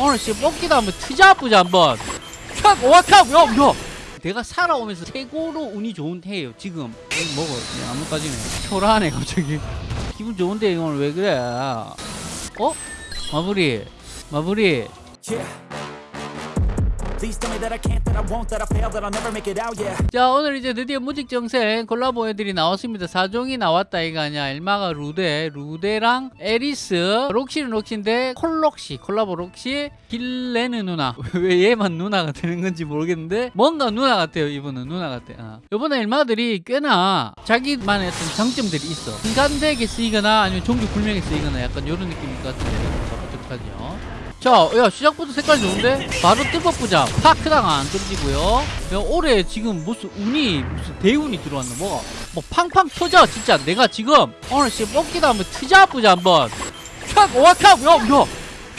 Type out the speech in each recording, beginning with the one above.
오늘 씨 뽑기도 한번 트자 보자 한번. 촥 와카 야야. 내가 살아오면서 최고로 운이 좋은 해예요 지금. 먹어. 그냥 아무 까지네. 초라하네 갑자기. 기분 좋은데 오늘 왜 그래? 어? 마무리. 마무리. Yeah. 자 오늘 이제 드디어 무직정생 콜라보 애들이 나왔습니다. 4종이 나왔다 이거 아니야. 엘마가 루데 루데랑 에리스 록시는 록시인데 콜록시 콜라보 록시 길레는 누나. 왜 얘만 누나가 되는 건지 모르겠는데 뭔가 누나 같아요 이분은. 누나 같아. 어. 이번에 엘마들이 꽤나 자기만의 어떤 장점들이 있어. 인간되게 쓰이거나 아니면 종교 불명에 쓰이거나 약간 이런 느낌일 것 같은데. 어떡하죠 자, 야 시작부터 색깔 좋은데? 바로 뜰법부자 파크다가 안 떨어지고요. 야, 올해 지금 무슨 운이 무슨 대운이 들어왔나 뭐가 뭐 팡팡 터져 진짜 내가 지금 오늘 씨 뽑기도 한번 트자 보자 한번. 촥 와카 야, 야.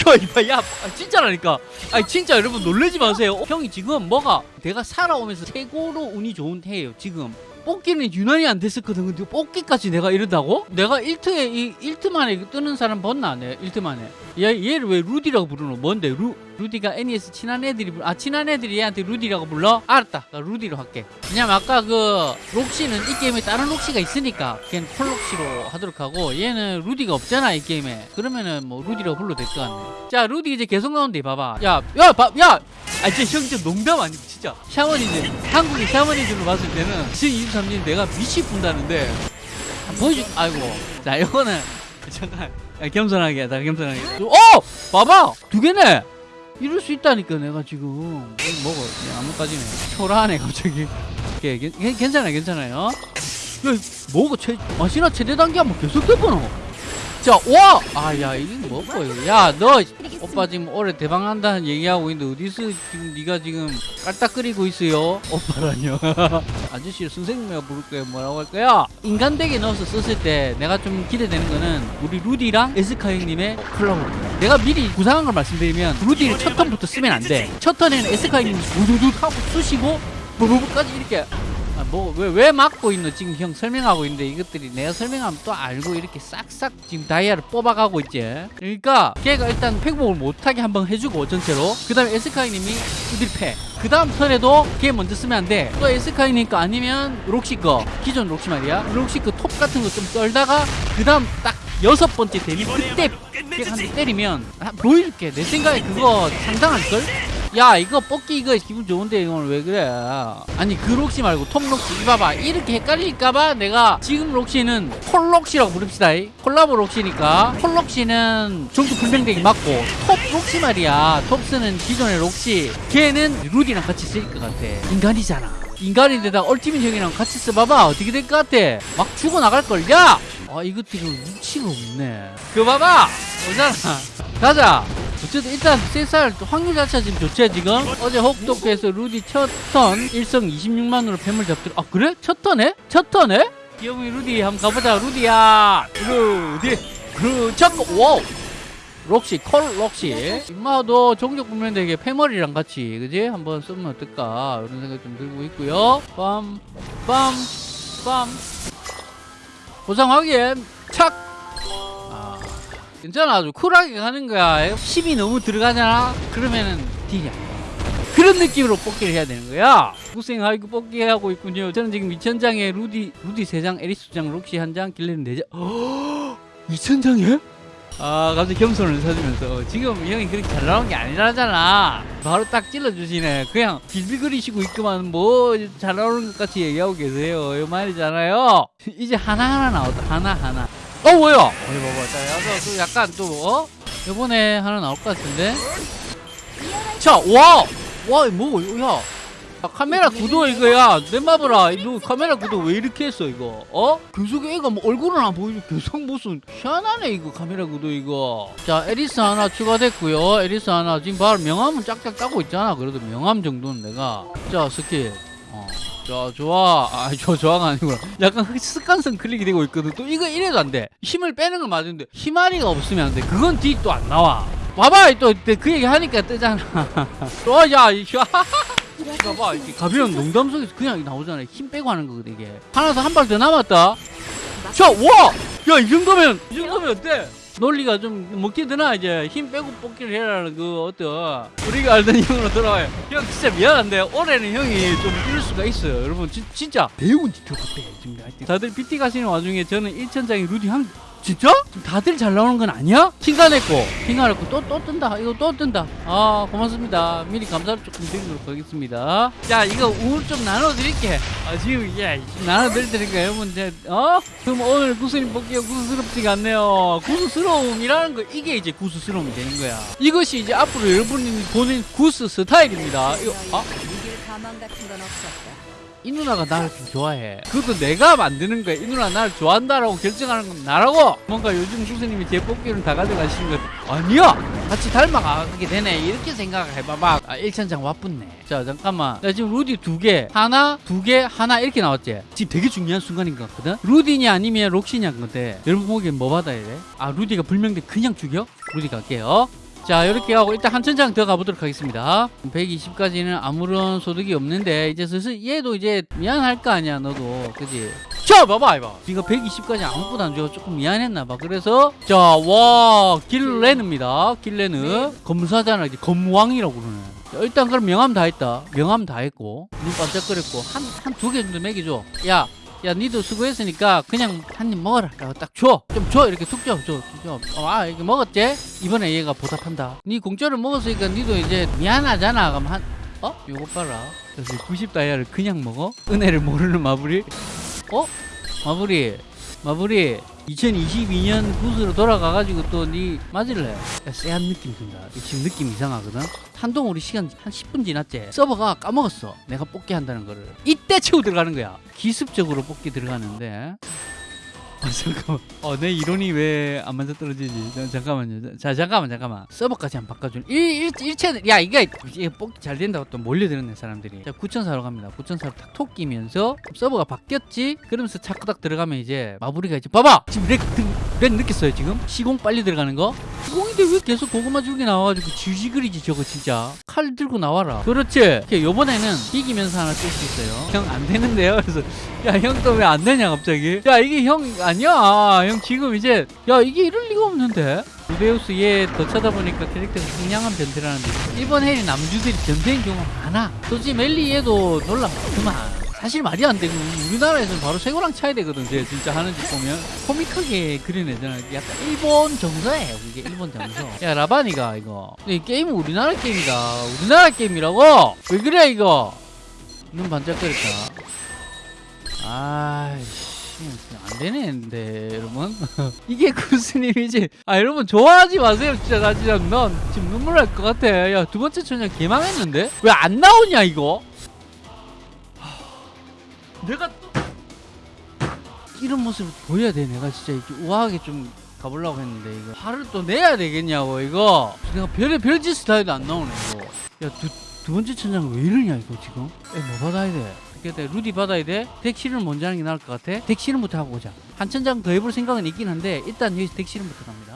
야, 이봐, 야, 아, 진짜라니까. 아니, 진짜 여러분 놀라지 마세요. 어, 형이 지금 뭐가 내가 살아오면서 최고로 운이 좋은 해예요, 지금. 뽑기는 유난히 안 됐었거든. 근데 뽑기까지 내가 이런다고? 내가 1트에, 이 1트 만에 뜨는 사람 봤나? 내 1트 만에. 얘, 얘를 왜 루디라고 부르노? 뭔데? 루, 루디가 애니에서 친한 애들이, 불- 아, 친한 애들이 얘한테 루디라고 불러? 알았다. 나 루디로 할게. 왜냐면 아까 그, 록시는 이 게임에 다른 록시가 있으니까, 걔는 콜록시로 하도록 하고, 얘는 루디가 없잖아, 이 게임에. 그러면은 뭐, 루디라고 불러도 될 것 같네. 자, 루디 이제 계속 나온대, 봐봐. 야, 야, 봐, 야! 아, 진짜 형, 진짜 농담 아니고, 진짜. 샤머니즘, 한국의 샤머니즘으로 봤을 때는, 지금 23년 내가 미치 분다는데, 보여줄, 아이고. 자, 이거는, 잠깐. 야, 겸손하게 하다, 겸손하게. 어! 봐봐! 두 개네! 이럴 수 있다니까, 내가 지금. 먹어. 그냥 아무까지네. 초라하네, 갑자기. 오케이, 괜- 괜- 괜찮아요, 괜찮아요. 야, 뭐가 최, 마시나 최대 단계 한번 계속 돼보노? 자, 와! 아, 야, 이게 뭐고, 이거. 야, 너, 오빠 지금 올해 대박 난다는 얘기하고 있는데, 어디서 지금 네가 지금 깔딱거리고 있어요? 오빠라뇨. 아저씨 선생님이라 부를 거야, 뭐라고 할 거야? 인간되게 넣어서 썼을 때 내가 좀 기대되는 거는 우리 루디랑 에스카 형님의 콜라보. 내가 미리 구상한 걸 말씀드리면, 루디를 첫 턴부터 쓰면 안 돼. 첫 턴에는 에스카 형님이 우두둑 하고 쑤시고, 부부부까지 이렇게 아, 뭐, 왜, 왜 막고 있노? 지금 형 설명하고 있는데 이것들이 내가 설명하면 또 알고 이렇게 싹싹 지금 다이아를 뽑아가고 있지. 그러니까 걔가 일단 팩복을 못하게 한번 해주고 전체로. 그 다음에 에스카이님이 두들 패. 그 다음 턴에도 걔 먼저 쓰면 안 돼. 또 에스카이님 거 아니면 록시 거. 기존 록시 말이야. 록시 그 톱 같은 거좀 썰다가 그 다음 딱 여섯 번째 되면 그때 걔가 한대 때리면 아, 보여줄게. 내 생각에 그거 상당할걸? 야 이거 뽑기 이거 기분 좋은데 이걸 왜 그래? 아니 그 록시 말고 톱 록시. 이봐봐. 이렇게 헷갈릴까봐 내가 지금 록시는 콜 록시라고 부릅시다. 이. 콜라보 록시니까. 콜 록시는 종도 불명되게 맞고 톱 록시 말이야. 톱스는 기존의 록시. 걔는 루디랑 같이 쓸것 같아. 인간이잖아. 인간인데다 얼티밋 형이랑 같이 써봐봐. 어떻게 될 것 같아? 막 죽어나갈걸. 야! 아 이것도 이거 눈치가 없네. 그거 봐봐! 오잖아. 가자 어쨌든 일단 세살 확률 자체가 지금 좋지 지금? 어제 혹독해서 루디 첫 턴 1성 26만으로 뱀을 잡더라 아 그래? 첫 턴에? 첫 턴에? 귀여운 루디 한번 가보자 루디야. 루디 그첫 와우. 록시 콜 록시. 임마도 종족 보면 되게 패머리랑 같이 그지? 한번 쓰면 어떨까? 이런 생각 좀 들고 있고요. 빰빰빰. 보상 확인 괜찮아. 아주 쿨하게 가는 거야. 힘이 너무 들어가잖아. 그러면은 딜이. 그런 느낌으로 뽑기를 해야 되는 거야. 고생 하이고 뽑기 하고 있군요. 저는 지금 2000장에 루디 루디 3장 에리스 2장 록시 1장 길레는 4장. 2000장에? 아 갑자기 겸손을 사주면서. 지금 이 형이 그렇게 잘 나온 게 아니라잖아. 바로 딱 찔러주시네. 그냥 빌빌거리시고 있구만. 뭐 잘 나오는 것 같이 얘기하고 계세요. 이 말이잖아요. 이제 하나하나 나왔다. 하나하나 어 뭐야? 어디 봐봐. 자 여기서 또 약간 또 어? 요번에 하나 나올 것 같은데? 자 와 와 뭐, 야. 야, 카메라 구도 이거야. 내 마블아. 너 카메라 구도 왜 이렇게 했어 이거? 어? 계속 애가 뭐 얼굴은 안 보이고 계속 무슨 희한하네 이거 카메라 구도 이거. 자 에리스 하나 추가됐고요. 에리스 하나 지금 바로 명함은 짝짝 따고 있잖아. 그래도 명함 정도는 내가. 자 스킬 어. 자 좋아. 아저 좋아가 아니구나. 약간 습관성 클릭이 되고 있거든. 또 이거 이래도 안돼. 힘을 빼는 건 맞는데 힘아리가 없으면 안돼. 그건 뒤 또 안 나와. 봐봐 또 그 얘기 하니까 뜨잖아. 또야 봐봐 이렇게 가벼운 농담 속에서 그냥 나오잖아요 힘 빼고 하는 거거든 이게. 하나 더한발 더 남았다. 자와야 이 정도면 이 정도면 어때 논리가 좀 먹히 드나 이제 힘 빼고 뽑기를 해라는 그 어떤 우리가 알던 형으로 돌아와요. 형 진짜 미안한데 올해는 형이 좀 이럴 수가 있어요. 여러분 진, 진짜. 배운 지저 지금. 하여튼. 다들 PT 가시는 와중에 저는 1천장에 루디 한 진짜? 다들 잘 나오는 건 아니야? 킹가냈고. 킹가냈고. 또 또 뜬다. 이거 또 뜬다. 아 고맙습니다. 미리 감사를 조금 드리도록 하겠습니다. 자 이거 우울 좀 나눠드릴게. 아 지금 예 나눠드릴 테니까 여러분 이제. 어? 그럼 오늘 구슬님 뽑기가 구슬스럽지가 않네요. 구슬스러움이라는 거 이게 이제 구슬스러움이 되는 거야. 이것이 이제 앞으로 여러분이 보는 구스 스타일입니다. 이거 아? 이 누나가 나를 좀 좋아해. 그것도 내가 만드는 거야. 이 누나 나를 좋아한다라고 결정하는 건 나라고. 뭔가 요즘 교수님이 제 뽑기를 다 가져가시는 건 아니야. 같이 닮아가게 되네. 이렇게 생각해봐봐. 아, 1천장 와뿐네. 자, 잠깐만. 나 지금 루디 두 개, 하나, 두 개, 하나 이렇게 나왔지. 지금 되게 중요한 순간인 것 같거든. 루디냐 아니면 록시냐 건데. 여러분 보기엔 뭐 받아야 돼? 아, 루디가 불명돼 그냥 죽여? 루디 갈게요. 자 이렇게 하고 일단 한 천장 더 가보도록 하겠습니다. 120까지는 아무런 소득이 없는데 이제 슬슬 얘도 이제 미안할 거 아니야 너도. 그지? 자 봐봐 이봐. 네가 120까지 아무것도 안줘 조금 미안했나 봐. 그래서 자와 길레느입니다. 길레느 검사잖아. 이제 검왕이라고 그러네. 자, 일단 그럼 명함 다 했다. 명함 다 했고 눈 반짝거렸고 한 한 두 개 정도 먹여줘 야 야, 니도 수고했으니까 그냥 한 입 먹어라. 라고 딱 줘. 좀 줘. 이렇게 툭 줘. 줘. 줘. 어, 아, 이렇게 먹었지? 이번에 얘가 보답한다. 니 공짜로 먹었으니까 니도 이제 미안하잖아. 그럼 한, 어? 요거 봐라. 그래서 90 다이아를 그냥 먹어? 은혜를 모르는 마블이? 어? 마블이. 마블이. 2022년 구스로 돌아가가지고 또니 맞을래? 야, 쎄한 느낌 든다. 지금 느낌 이상하거든? 한동안 우리 시간 한 10분 지났지? 서버가 까먹었어. 내가 뽑기 한다는 거를. 이때 채우 들어가는 거야. 기습적으로 뽑기 들어가는데. 아 잠깐만. 어 내 이론이 왜 안 맞아 떨어지지? 자, 잠깐만요. 자 잠깐만 잠깐만. 서버까지 한 바꿔줄. 일 일체 야 이게 이게 뽑기 잘 된다고 또 몰려드는 사람들이. 자 9천사로 갑니다. 9천사로 탁톡 끼면서 서버가 바뀌었지. 그러면서 차크닥 들어가면 이제 마무리가 이제 봐봐. 지금 lag, 등- 렉 느꼈어요 지금? 시공 빨리 들어가는 거? 시공인데 왜 계속 고구마 줄기 나와가지고 쥐지그리지 저거 진짜. 칼 들고 나와라. 그렇지. 요번에는 이기면서 하나 쓸 수 있어요. 형 안 되는데요. 그래서 야 형 또 왜 안 되냐 갑자기 야 이게 형 아니야 형 지금 이제 야 이게 이럴 리가 없는데 루데우스 얘더 찾아보니까 캐릭터가 상냥한 변태라는데 일본 해리 남주들이 변태인 경우가 많아 솔직히 멜리 얘도 놀라 그만 사실 말이 안 되고 우리나라에서는 바로 최고랑 차야 되거든. 쟤 진짜 하는 짓 보면 코믹하게 그려내잖아 약간 일본 정서예요 그게. 일본 정서. 야 라바니가 이거. 이 게임은 우리나라 게임이다. 우리나라 게임이라고? 왜 그래 이거? 눈 반짝거렸다 아이씨 안 되는데 여러분. 이게 구스님이지? 아 여러분 좋아하지 마세요 진짜. 나 진짜 넌 지금 눈물 날 것 같아. 야 두 번째 천장 개망했는데? 왜 안 나오냐 이거? 하, 내가 또 이런 모습을 보여야 돼. 내가 진짜 이렇게 우아하게 좀 가보려고 했는데 이거 화를 또 내야 되겠냐고 이거. 내가 별의 별짓 스타일도 안 나오네 이거. 야두 두 번째 천장 왜 이러냐 이거 지금? 에, 뭐 받아야 돼? 그때 루디 받아야 돼? 덱실은 먼저 하는 게 나을 것 같아? 덱실은부터 하고 오자. 한 천장 더 해볼 생각은 있긴 한데 일단 여기서 덱실은부터 갑니다